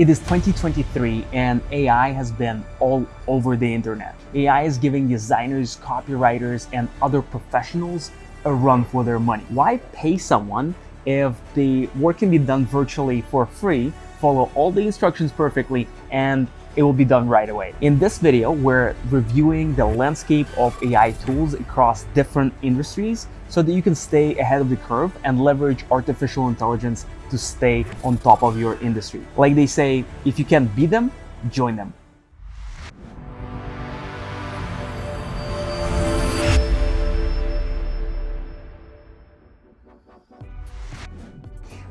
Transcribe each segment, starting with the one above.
It is 2023 and AI has been all over the internet. AI is giving designers, copywriters, and other professionals a run for their money. Why pay someone if the work can be done virtually for free, follow all the instructions perfectly, and it will be done right away. In this video, we're reviewing the landscape of AI tools across different industries so that you can stay ahead of the curve and leverage artificial intelligence to stay on top of your industry. Like they say, if you can't beat them, join them.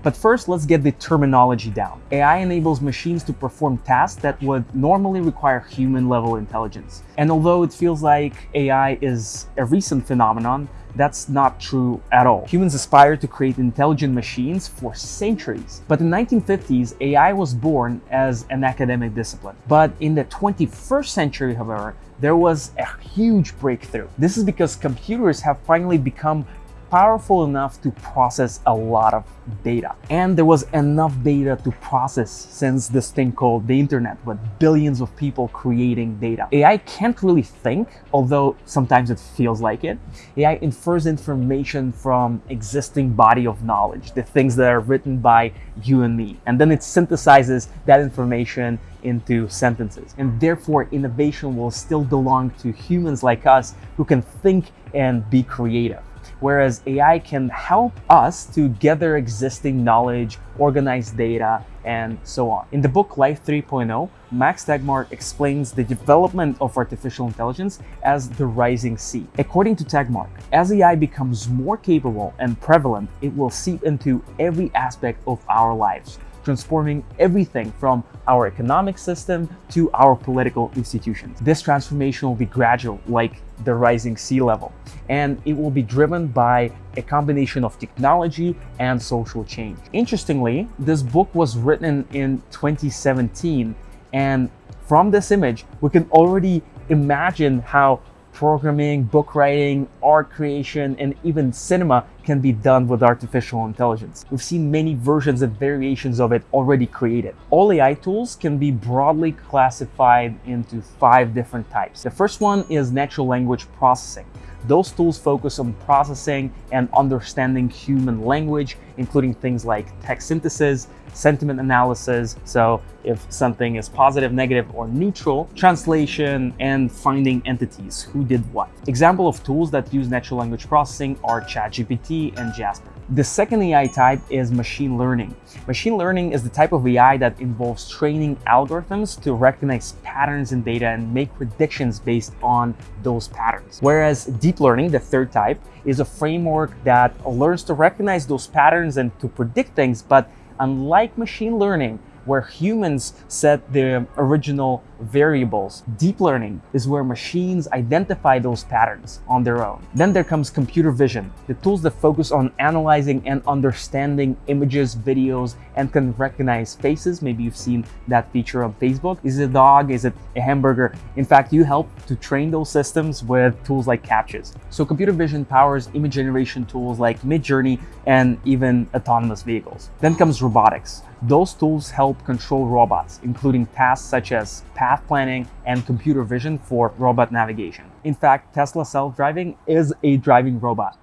But first, let's get the terminology down. AI enables machines to perform tasks that would normally require human-level intelligence. And although it feels like AI is a recent phenomenon, that's not true at all. Humans aspire to create intelligent machines for centuries. But in the 1950s, AI was born as an academic discipline. But in the 21st century, however, there was a huge breakthrough. This is because computers have finally become powerful enough to process a lot of data. And there was enough data to process since this thing called the internet with billions of people creating data. AI can't really think, although sometimes it feels like it. AI infers information from existing body of knowledge, the things that are written by you and me. And then it synthesizes that information into sentences. And therefore, innovation will still belong to humans like us who can think and be creative whereas AI can help us to gather existing knowledge, organize data, and so on. In the book Life 3.0, Max Tegmark explains the development of artificial intelligence as the rising sea. According to Tegmark, as AI becomes more capable and prevalent, it will seep into every aspect of our lives, transforming everything from our economic system to our political institutions. This transformation will be gradual, like the rising sea level, and it will be driven by a combination of technology and social change. Interestingly, this book was written in 2017, and from this image, we can already imagine how programming, book writing, art creation, and even cinema can be done with artificial intelligence. We've seen many versions and variations of it already created. All AI tools can be broadly classified into five different types. The first one is natural language processing. Those tools focus on processing and understanding human language, including things like text synthesis, sentiment analysis, so if something is positive, negative, or neutral, translation, and finding entities, who did what. Example of tools that use natural language processing are ChatGPT and Jasper. The second AI type is machine learning. Machine learning is the type of AI that involves training algorithms to recognize patterns in data and make predictions based on those patterns. Whereas deep learning, the third type, is a framework that learns to recognize those patterns and to predict things, but unlike machine learning, where humans set the original variables. Deep learning is where machines identify those patterns on their own. Then there comes computer vision, the tools that focus on analyzing and understanding images, videos, and can recognize faces. Maybe you've seen that feature on Facebook. Is it a dog? Is it a hamburger? In fact, you help to train those systems with tools like CAPTCHAs. So computer vision powers image generation tools like Midjourney and even autonomous vehicles. Then comes robotics. Those tools help control robots, including tasks such as path planning and computer vision for robot navigation. In fact, Tesla self-driving is a driving robot.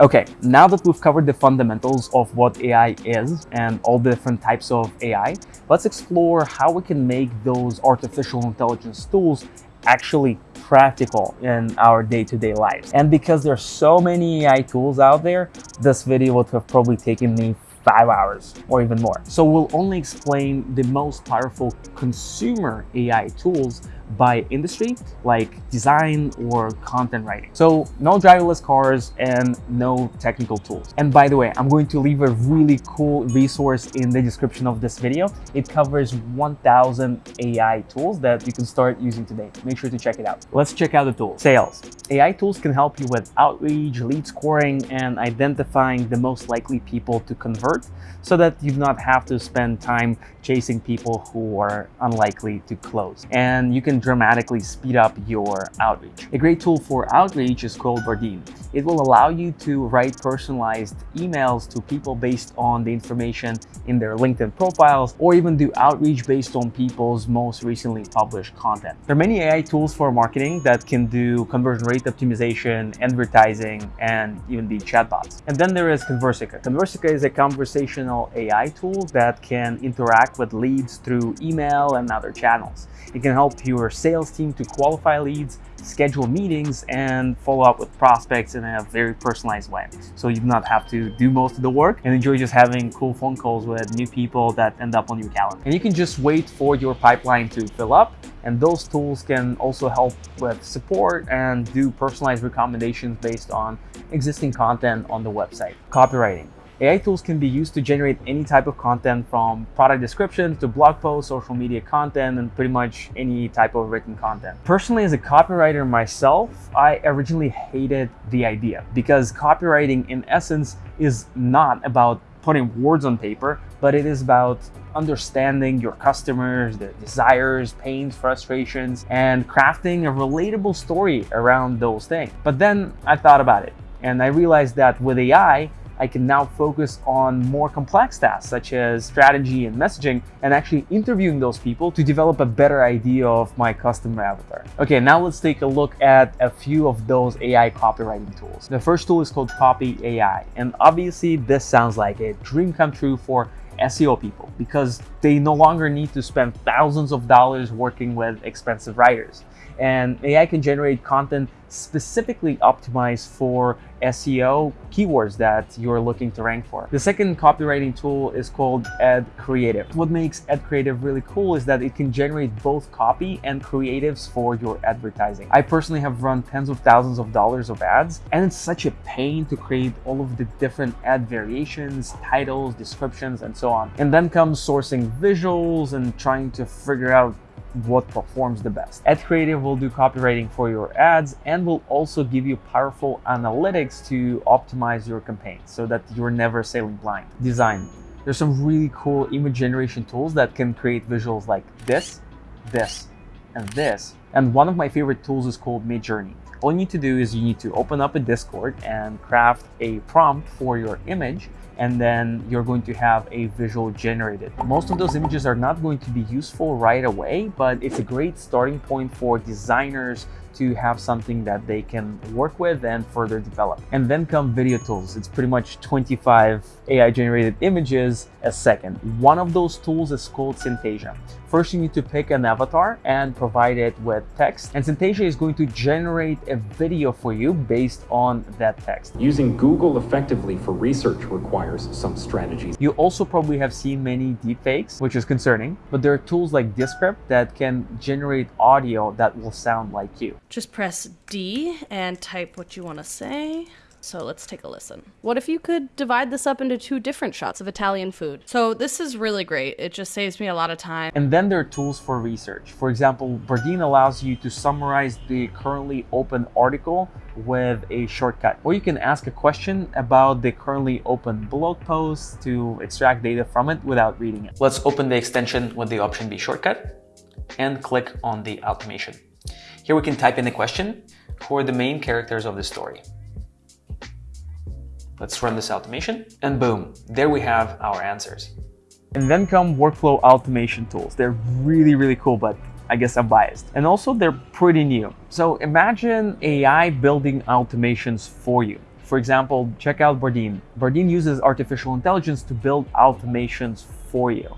Okay, now that we've covered the fundamentals of what AI is and all the different types of AI, let's explore how we can make those artificial intelligence tools actually practical in our day-to-day -day lives. And because there's so many AI tools out there, this video would have probably taken me five hours or even more. So we'll only explain the most powerful consumer AI tools by industry, like design or content writing. So no driverless cars and no technical tools. And by the way, I'm going to leave a really cool resource in the description of this video. It covers 1000 AI tools that you can start using today. Make sure to check it out. Let's check out the tools. Sales. AI tools can help you with outreach, lead scoring, and identifying the most likely people to convert so that you do not have to spend time chasing people who are unlikely to close. And you can dramatically speed up your outreach. A great tool for outreach is called Bardeen. It will allow you to write personalized emails to people based on the information in their LinkedIn profiles or even do outreach based on people's most recently published content. There are many AI tools for marketing that can do conversion rate optimization, advertising, and even the chatbots. And then there is Conversica. Conversica is a conversational AI tool that can interact with leads through email and other channels. It can help your sales team to qualify leads, schedule meetings, and follow up with prospects in a very personalized way. So you do not have to do most of the work and enjoy just having cool phone calls with new people that end up on your calendar. And you can just wait for your pipeline to fill up and those tools can also help with support and do personalized recommendations based on existing content on the website. Copywriting. AI tools can be used to generate any type of content from product descriptions to blog posts, social media content, and pretty much any type of written content. Personally, as a copywriter myself, I originally hated the idea because copywriting in essence is not about putting words on paper, but it is about understanding your customers, their desires, pains, frustrations, and crafting a relatable story around those things. But then I thought about it and I realized that with AI, I can now focus on more complex tasks such as strategy and messaging and actually interviewing those people to develop a better idea of my customer avatar. Okay, now let's take a look at a few of those AI copywriting tools. The first tool is called Copy AI. And obviously this sounds like a dream come true for SEO people because they no longer need to spend thousands of dollars working with expensive writers. And AI can generate content specifically optimized for SEO keywords that you're looking to rank for. The second copywriting tool is called Ad Creative. What makes Ad Creative really cool is that it can generate both copy and creatives for your advertising. I personally have run tens of thousands of dollars of ads and it's such a pain to create all of the different ad variations, titles, descriptions, and so on. And then comes sourcing visuals and trying to figure out what performs the best. Ad Creative will do copywriting for your ads and will also give you powerful analytics to optimize your campaigns so that you're never sailing blind. Design. There's some really cool image generation tools that can create visuals like this, this, and this. And one of my favorite tools is called Midjourney. All you need to do is you need to open up a Discord and craft a prompt for your image and then you're going to have a visual generated. Most of those images are not going to be useful right away, but it's a great starting point for designers to have something that they can work with and further develop. And then come video tools. It's pretty much 25 AI generated images a second. One of those tools is called Synthesia. First, you need to pick an avatar and provide it with text. And Synthesia is going to generate a video for you based on that text. Using Google effectively for research requires some strategies. You also probably have seen many deepfakes, which is concerning, but there are tools like Descript that can generate audio that will sound like you. Just press D and type what you want to say. So let's take a listen. What if you could divide this up into two different shots of Italian food? So this is really great. It just saves me a lot of time. And then there are tools for research. For example, Bardeen allows you to summarize the currently open article with a shortcut. Or you can ask a question about the currently open blog post to extract data from it without reading it. Let's open the extension with the option B shortcut and click on the automation. Here we can type in a question for the main characters of the story. Let's run this automation and boom, there we have our answers. And then come workflow automation tools. They're really, really cool, but I guess I'm biased. And also they're pretty new. So imagine AI building automations for you. For example, check out Bardeen. Bardeen uses artificial intelligence to build automations for you.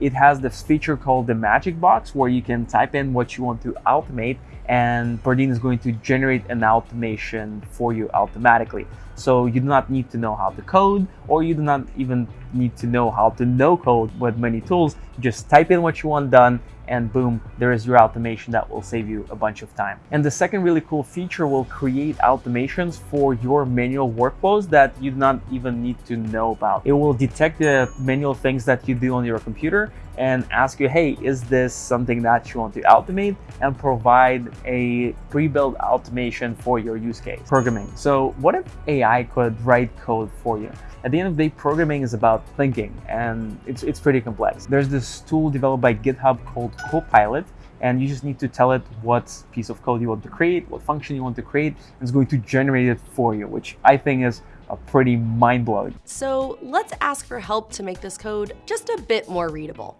It has this feature called the magic box where you can type in what you want to automate and Bardeen is going to generate an automation for you automatically. So you do not need to know how to code or you do not even need to know how to no code with many tools. Just type in what you want done and boom, there is your automation that will save you a bunch of time. And the second really cool feature will create automations for your manual workflows that you do not even need to know about. It will detect the manual things that you do on your computer and ask you, hey, is this something that you want to automate and provide a pre-built automation for your use case. Programming. So what if AI could write code for you? At the end of the day, programming is about thinking and it's, it's pretty complex. There's this tool developed by GitHub called Copilot and you just need to tell it what piece of code you want to create, what function you want to create, and it's going to generate it for you, which I think is a pretty mind-blowing. So let's ask for help to make this code just a bit more readable.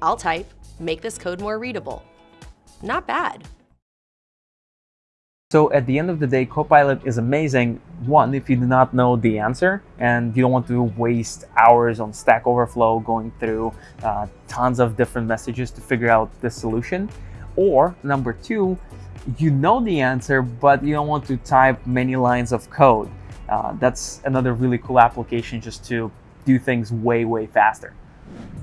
I'll type, make this code more readable. Not bad. So at the end of the day, Copilot is amazing. One, if you do not know the answer and you don't want to waste hours on Stack Overflow going through uh, tons of different messages to figure out the solution. Or number two, you know the answer, but you don't want to type many lines of code. Uh, that's another really cool application just to do things way, way faster.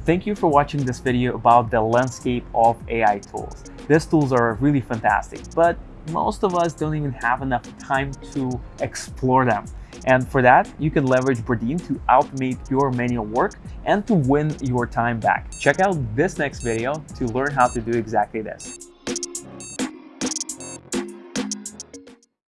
Thank you for watching this video about the landscape of AI tools. These tools are really fantastic, but most of us don't even have enough time to explore them. And for that, you can leverage Bardeen to automate your manual work and to win your time back. Check out this next video to learn how to do exactly this.